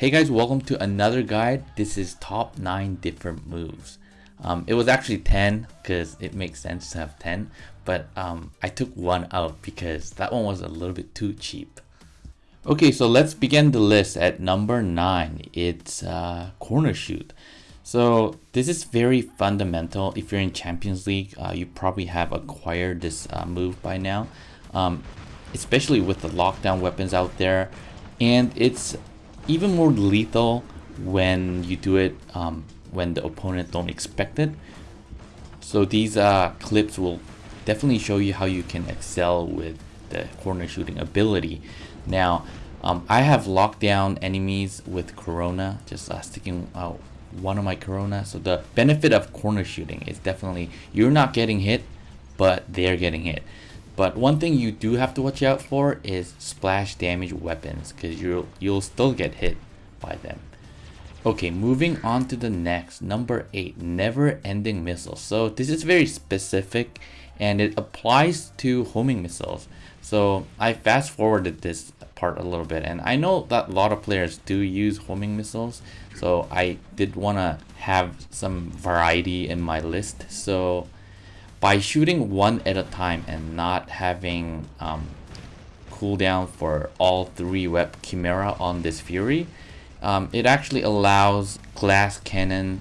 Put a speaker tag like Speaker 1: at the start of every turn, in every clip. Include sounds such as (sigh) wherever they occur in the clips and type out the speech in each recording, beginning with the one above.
Speaker 1: Hey guys, welcome to another guide. This is top 9 different moves. Um, it was actually 10 because it makes sense to have 10, but um, I took one out because that one was a little bit too cheap. Okay, so let's begin the list at number 9. It's uh, corner shoot. So this is very fundamental. If you're in Champions League, uh, you probably have acquired this uh, move by now, um, especially with the lockdown weapons out there. And it's even more lethal when you do it um, when the opponent don't expect it. So these uh, clips will definitely show you how you can excel with the corner shooting ability. Now, um, I have locked down enemies with Corona, just uh, sticking out one of my Corona. So the benefit of corner shooting is definitely you're not getting hit, but they're getting hit. But one thing you do have to watch out for is splash damage weapons because you'll, you'll still get hit by them. Okay, moving on to the next, number 8, never ending missiles. So this is very specific and it applies to homing missiles. So I fast forwarded this part a little bit and I know that a lot of players do use homing missiles. So I did want to have some variety in my list. So by shooting one at a time and not having um, cooldown for all three web chimera on this fury um, it actually allows glass cannon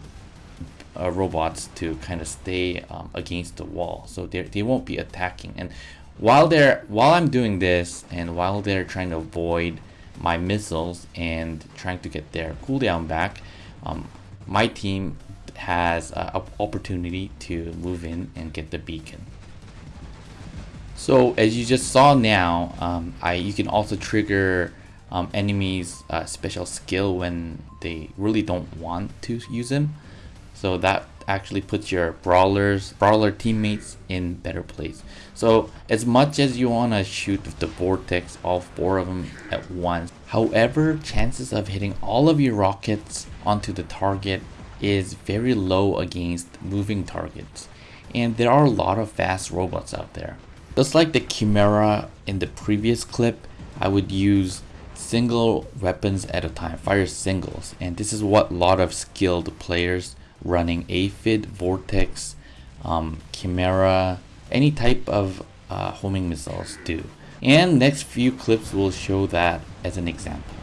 Speaker 1: uh, robots to kind of stay um, against the wall. So they won't be attacking. And while they're while I'm doing this and while they're trying to avoid my missiles and trying to get their cooldown back um, my team has an opportunity to move in and get the beacon. So as you just saw now, um, I you can also trigger um, enemies uh, special skill when they really don't want to use them. So that actually puts your brawlers, brawler teammates in better place. So as much as you want to shoot the vortex, all four of them at once, however, chances of hitting all of your rockets onto the target is very low against moving targets. And there are a lot of fast robots out there. Just like the Chimera in the previous clip, I would use single weapons at a time, fire singles. And this is what a lot of skilled players running Aphid, Vortex, um, Chimera, any type of uh, homing missiles do. And next few clips will show that as an example.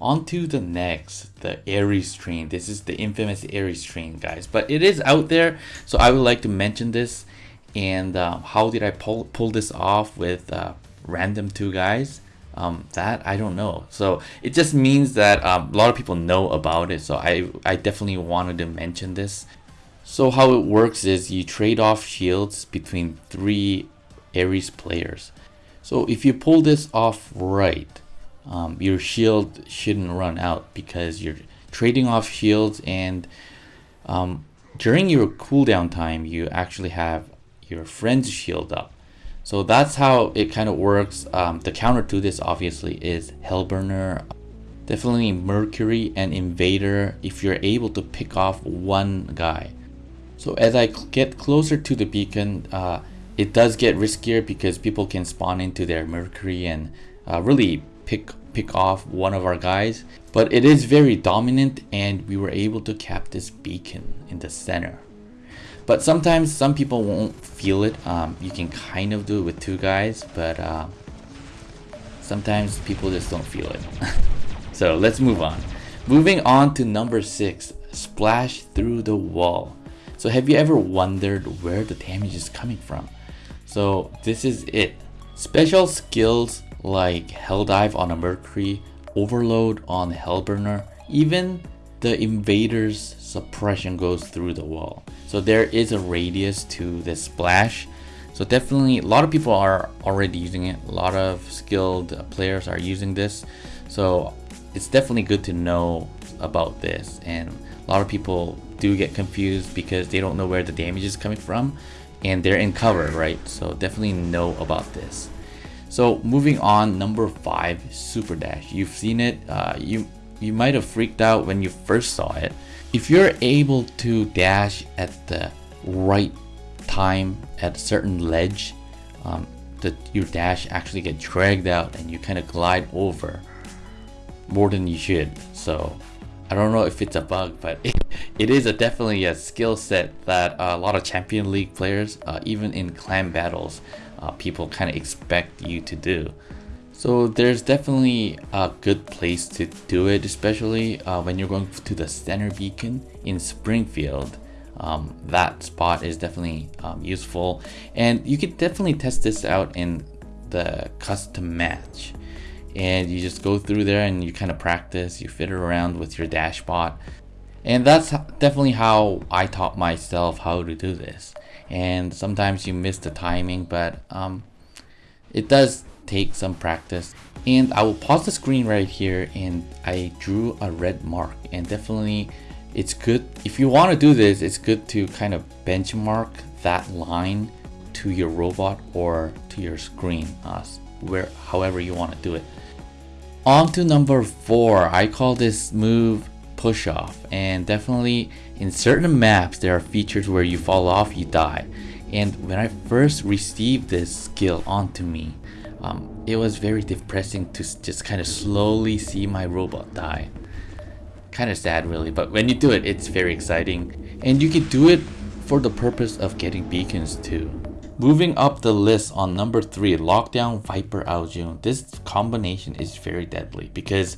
Speaker 1: On to the next, the Ares train. This is the infamous Ares train, guys. But it is out there, so I would like to mention this. And uh, how did I pull, pull this off with uh, random two guys? Um, that I don't know. So it just means that um, a lot of people know about it. So I, I definitely wanted to mention this. So how it works is you trade off shields between three Ares players. So if you pull this off right, um, your shield shouldn't run out because you're trading off shields and um, during your cooldown time you actually have your friend's shield up. So that's how it kind of works. Um, the counter to this obviously is Hellburner. Definitely Mercury and Invader if you're able to pick off one guy. So as I get closer to the beacon uh, it does get riskier because people can spawn into their Mercury and uh, really pick pick off one of our guys but it is very dominant and we were able to cap this beacon in the center. But sometimes some people won't feel it. Um, you can kind of do it with two guys but uh, sometimes people just don't feel it. (laughs) So let's move on. Moving on to number six splash through the wall. So have you ever wondered where the damage is coming from? So this is it. Special skills like Helldive on a Mercury, Overload on Hellburner, even the invader's suppression goes through the wall. So there is a radius to this splash. So definitely a lot of people are already using it. A lot of skilled players are using this. So it's definitely good to know about this. And a lot of people do get confused because they don't know where the damage is coming from and they're in cover, right? So definitely know about this. So moving on, number five, Super Dash. You've seen it. Uh, you you might have freaked out when you first saw it. If you're able to dash at the right time at a certain ledge, um, that your dash actually get dragged out and you kind of glide over more than you should. So I don't know if it's a bug, but it, (laughs) it is a definitely a skill set that a lot of Champion League players, uh, even in clan battles, uh, people kind of expect you to do. So there's definitely a good place to do it, especially uh, when you're going to the center beacon in Springfield. Um, that spot is definitely um, useful and you could definitely test this out in the custom match and you just go through there and you kind of practice you fit it around with your dashbot. And that's definitely how I taught myself how to do this. And sometimes you miss the timing but um, it does take some practice. And I will pause the screen right here and I drew a red mark. And definitely it's good if you want to do this it's good to kind of benchmark that line to your robot or to your screen uh, where however you want to do it. On to number four I call this move push off. And definitely in certain maps there are features where you fall off you die. And when I first received this skill onto me um, it was very depressing to just kind of slowly see my robot die. Kind of sad really but when you do it it's very exciting. And you can do it for the purpose of getting beacons too moving up the list on number three lockdown viper Ao Jun this combination is very deadly because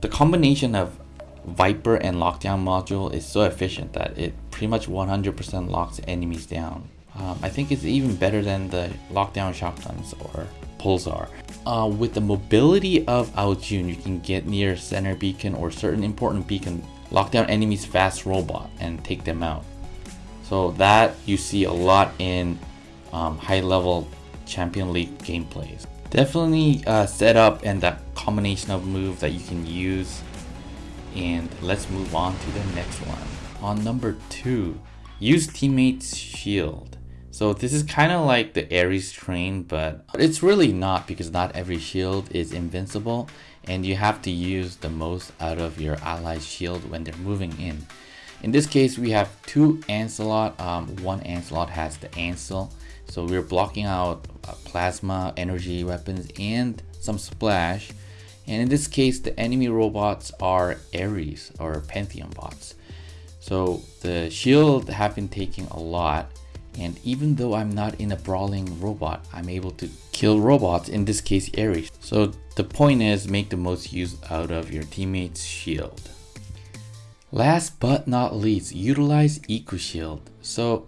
Speaker 1: the combination of viper and lockdown module is so efficient that it pretty much 100% locks enemies down. Um, I think it's even better than the lockdown shotguns or pulsar. Uh, with the mobility of Ao Jun, you can get near center beacon or certain important beacon, lock down enemies fast robot and take them out. So that you see a lot in um, high level Champion League gameplays. Definitely uh, set up and that combination of moves that you can use. And let's move on to the next one. On number two, use teammates shield. So this is kind of like the Ares train, but it's really not because not every shield is invincible and you have to use the most out of your allies shield when they're moving in. In this case, we have two Lancelot. Um, one Lancelot has the Ancel. So we're blocking out uh, plasma, energy weapons, and some splash. And in this case, the enemy robots are Ares or Pantheon bots. So the shield have been taking a lot and even though I'm not in a brawling robot, I'm able to kill robots, in this case Ares. So the point is make the most use out of your teammate's shield. Last but not least, utilize Eco Shield. So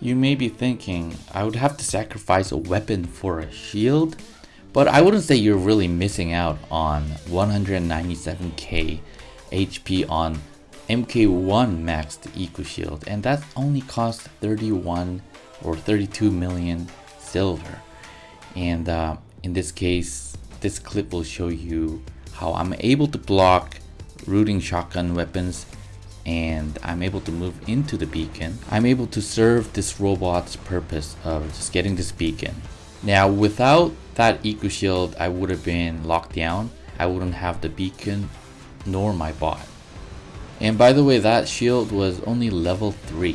Speaker 1: you may be thinking, I would have to sacrifice a weapon for a shield? But I wouldn't say you're really missing out on 197k HP on MK1 maxed Eco Shield and that only costs 31 or 32 million silver and uh, in this case this clip will show you how I'm able to block rooting shotgun weapons and I'm able to move into the beacon. I'm able to serve this robot's purpose of just getting this beacon. Now without that eco shield I would have been locked down. I wouldn't have the beacon nor my bot. And by the way that shield was only level 3.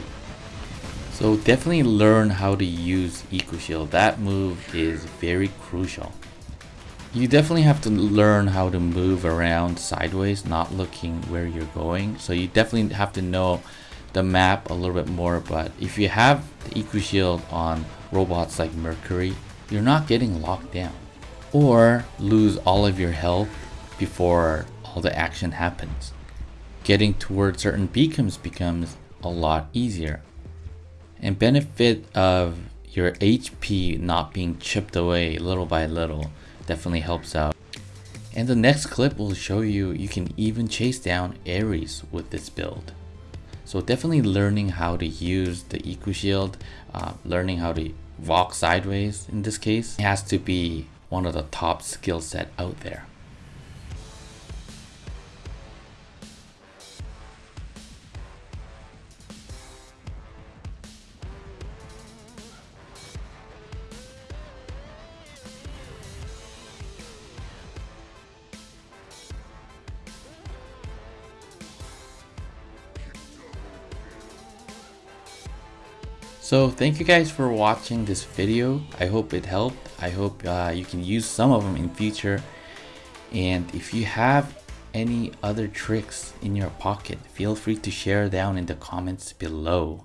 Speaker 1: So definitely learn how to use Eco Shield. That move is very crucial. You definitely have to learn how to move around sideways, not looking where you're going. So you definitely have to know the map a little bit more. But if you have the Eco Shield on robots like Mercury, you're not getting locked down. Or lose all of your health before all the action happens. Getting towards certain beacons becomes a lot easier and benefit of your HP not being chipped away little by little definitely helps out. And the next clip will show you you can even chase down Ares with this build. So definitely learning how to use the Eco Shield, uh, learning how to walk sideways in this case, has to be one of the top skill set out there. So thank you guys for watching this video. I hope it helped. I hope uh, you can use some of them in future. And if you have any other tricks in your pocket, feel free to share down in the comments below.